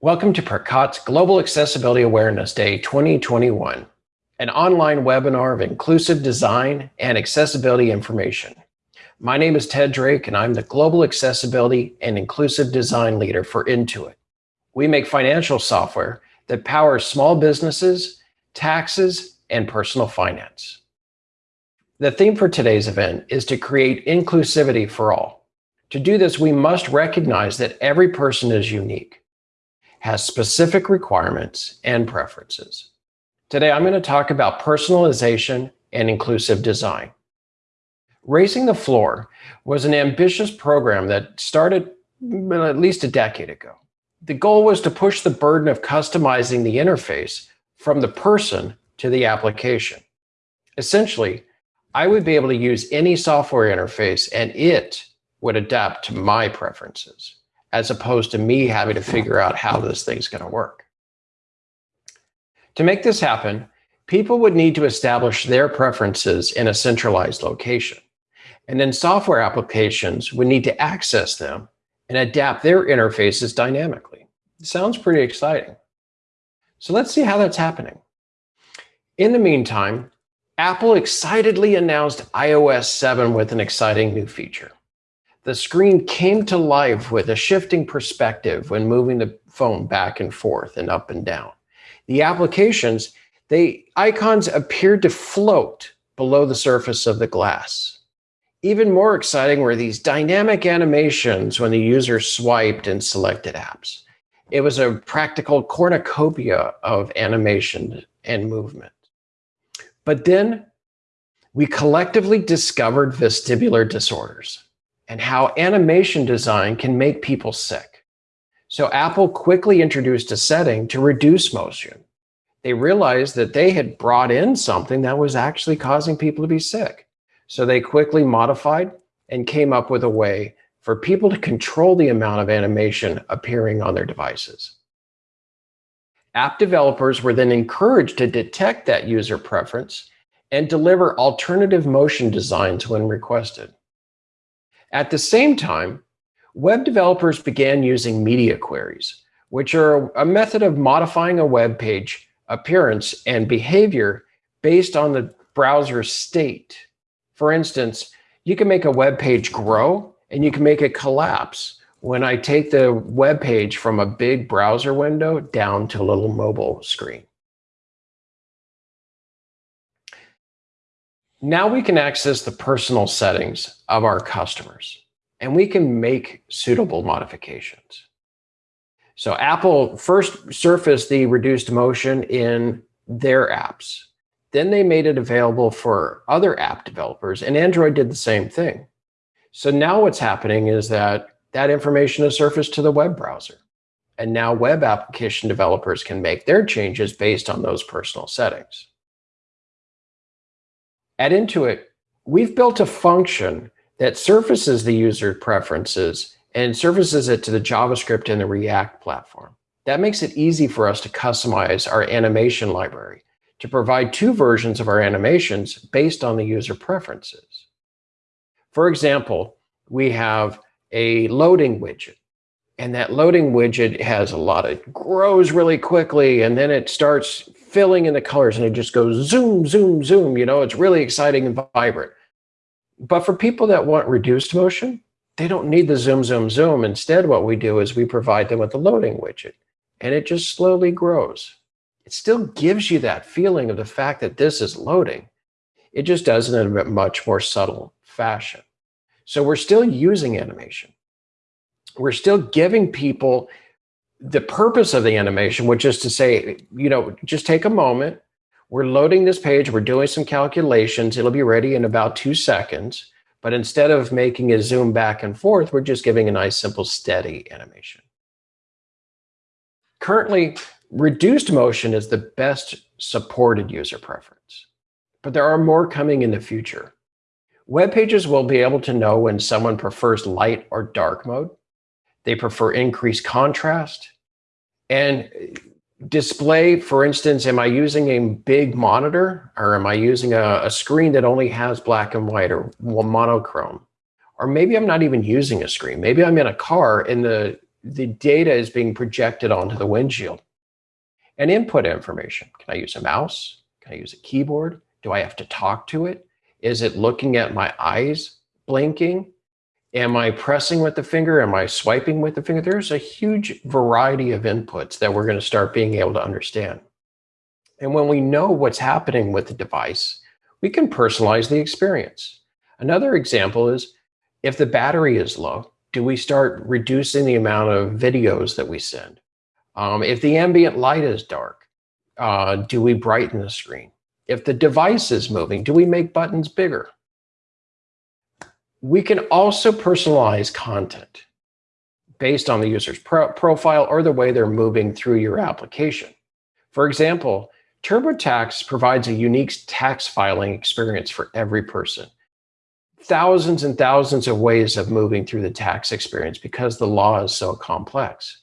Welcome to Percat's Global Accessibility Awareness Day 2021, an online webinar of inclusive design and accessibility information. My name is Ted Drake, and I'm the Global Accessibility and Inclusive Design Leader for Intuit. We make financial software that powers small businesses, taxes, and personal finance. The theme for today's event is to create inclusivity for all. To do this, we must recognize that every person is unique has specific requirements and preferences. Today, I'm going to talk about personalization and inclusive design. Raising the Floor was an ambitious program that started at least a decade ago. The goal was to push the burden of customizing the interface from the person to the application. Essentially, I would be able to use any software interface and it would adapt to my preferences as opposed to me having to figure out how this thing's going to work. To make this happen, people would need to establish their preferences in a centralized location. And then software applications would need to access them and adapt their interfaces dynamically. Sounds pretty exciting. So let's see how that's happening. In the meantime, Apple excitedly announced iOS 7 with an exciting new feature the screen came to life with a shifting perspective when moving the phone back and forth and up and down. The applications, the icons appeared to float below the surface of the glass. Even more exciting were these dynamic animations when the user swiped and selected apps. It was a practical cornucopia of animation and movement. But then we collectively discovered vestibular disorders and how animation design can make people sick. So Apple quickly introduced a setting to reduce motion. They realized that they had brought in something that was actually causing people to be sick. So they quickly modified and came up with a way for people to control the amount of animation appearing on their devices. App developers were then encouraged to detect that user preference and deliver alternative motion designs when requested. At the same time, web developers began using media queries, which are a method of modifying a web page appearance and behavior based on the browser's state. For instance, you can make a web page grow and you can make it collapse when I take the web page from a big browser window down to a little mobile screen. Now we can access the personal settings of our customers and we can make suitable modifications. So Apple first surfaced the reduced motion in their apps. Then they made it available for other app developers and Android did the same thing. So now what's happening is that that information is surfaced to the web browser. And now web application developers can make their changes based on those personal settings. At Intuit, we've built a function that surfaces the user preferences and surfaces it to the JavaScript and the React platform. That makes it easy for us to customize our animation library to provide two versions of our animations based on the user preferences. For example, we have a loading widget and that loading widget has a lot of grows really quickly and then it starts filling in the colors and it just goes zoom, zoom, zoom. You know, it's really exciting and vibrant. But for people that want reduced motion, they don't need the zoom, zoom, zoom. Instead, what we do is we provide them with the loading widget and it just slowly grows. It still gives you that feeling of the fact that this is loading. It just does it in a much more subtle fashion. So we're still using animation. We're still giving people the purpose of the animation, which is to say, you know, just take a moment. We're loading this page. We're doing some calculations. It'll be ready in about two seconds. But instead of making it zoom back and forth, we're just giving a nice, simple, steady animation. Currently, reduced motion is the best supported user preference, but there are more coming in the future. Web pages will be able to know when someone prefers light or dark mode. They prefer increased contrast. And display, for instance, am I using a big monitor or am I using a, a, screen that only has black and white or monochrome? Or maybe I'm not even using a screen. Maybe I'm in a car and the the data is being projected onto the windshield. And input information. Can I use a mouse? Can I use a keyboard? Do I have to talk to it? Is it looking at my eyes blinking? Am I pressing with the finger? Am I swiping with the finger? There's a huge variety of inputs that we're going to start being able to understand. And when we know what's happening with the device, we can personalize the experience. Another example is if the battery is low, do we start reducing the amount of videos that we send? Um, if the ambient light is dark, uh, do we brighten the screen? If the device is moving, do we make buttons bigger? We can also personalize content based on the user's pro profile or the way they're moving through your application. For example, TurboTax provides a unique tax filing experience for every person. Thousands and thousands of ways of moving through the tax experience because the law is so complex.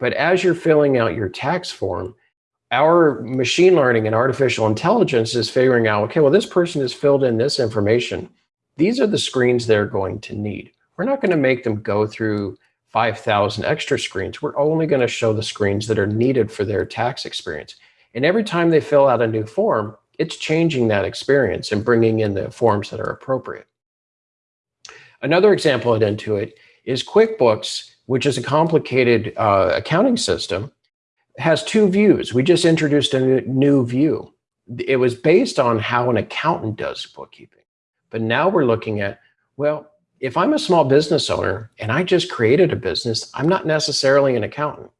But as you're filling out your tax form, our machine learning and artificial intelligence is figuring out, okay, well, this person has filled in this information. These are the screens they're going to need. We're not going to make them go through 5,000 extra screens. We're only going to show the screens that are needed for their tax experience. And every time they fill out a new form, it's changing that experience and bringing in the forms that are appropriate. Another example at Intuit is QuickBooks, which is a complicated uh, accounting system, has two views. We just introduced a new view. It was based on how an accountant does bookkeeping. But now we're looking at, well, if I'm a small business owner and I just created a business, I'm not necessarily an accountant.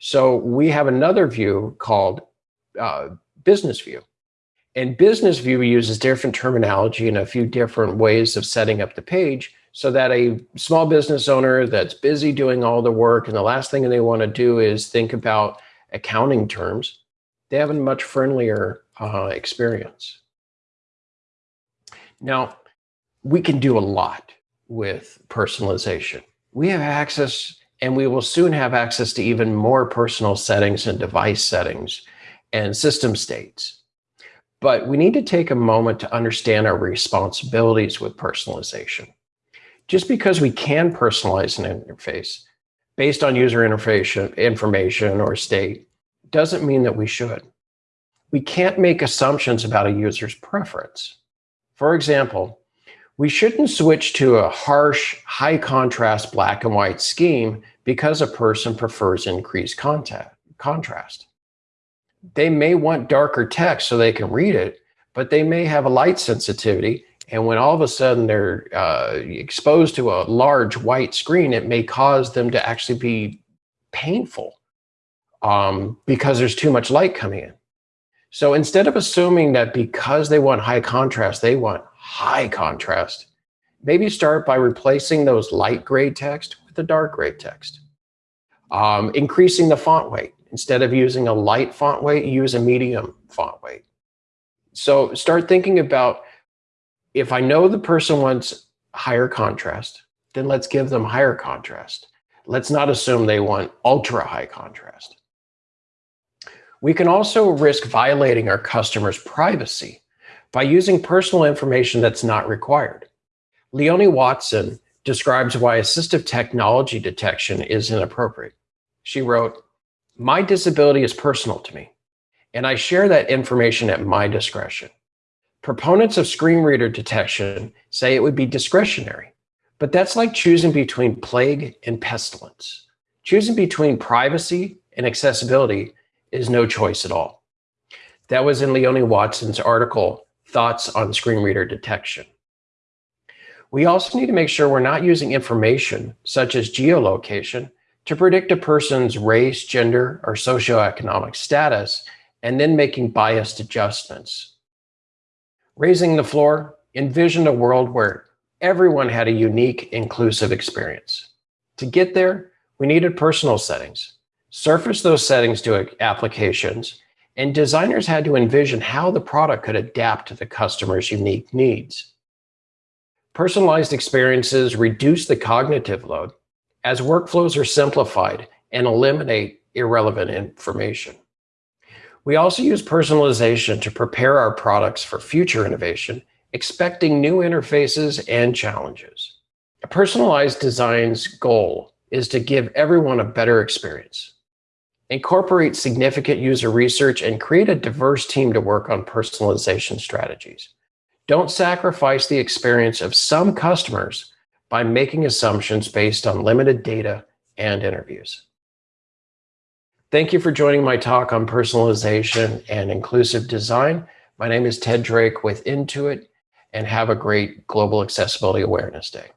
So we have another view called uh, business view. And business view uses different terminology and a few different ways of setting up the page so that a small business owner that's busy doing all the work and the last thing they want to do is think about accounting terms, they have a much friendlier uh, experience. Now, we can do a lot with personalization. We have access and we will soon have access to even more personal settings and device settings and system states. But we need to take a moment to understand our responsibilities with personalization. Just because we can personalize an interface based on user interface information or state doesn't mean that we should. We can't make assumptions about a user's preference. For example, we shouldn't switch to a harsh, high contrast black and white scheme because a person prefers increased contrast they may want darker text so they can read it, but they may have a light sensitivity. And when all of a sudden they're uh, exposed to a large white screen, it may cause them to actually be painful um, because there's too much light coming in. So instead of assuming that because they want high contrast, they want high contrast, maybe start by replacing those light gray text with the dark gray text. Um, increasing the font weight. Instead of using a light font weight, use a medium font weight. So start thinking about if I know the person wants higher contrast, then let's give them higher contrast. Let's not assume they want ultra high contrast. We can also risk violating our customers' privacy by using personal information that's not required. Leonie Watson describes why assistive technology detection is inappropriate. She wrote, my disability is personal to me, and I share that information at my discretion. Proponents of screen reader detection say it would be discretionary, but that's like choosing between plague and pestilence. Choosing between privacy and accessibility is no choice at all. That was in Leonie Watson's article, Thoughts on Screen Reader Detection. We also need to make sure we're not using information such as geolocation to predict a person's race, gender, or socioeconomic status, and then making biased adjustments. Raising the floor envisioned a world where everyone had a unique, inclusive experience. To get there, we needed personal settings, surface those settings to applications, and designers had to envision how the product could adapt to the customer's unique needs. Personalized experiences reduce the cognitive load as workflows are simplified and eliminate irrelevant information. We also use personalization to prepare our products for future innovation, expecting new interfaces and challenges. A personalized design's goal is to give everyone a better experience. Incorporate significant user research and create a diverse team to work on personalization strategies. Don't sacrifice the experience of some customers by making assumptions based on limited data and interviews. Thank you for joining my talk on personalization and inclusive design. My name is Ted Drake with Intuit, and have a great Global Accessibility Awareness Day.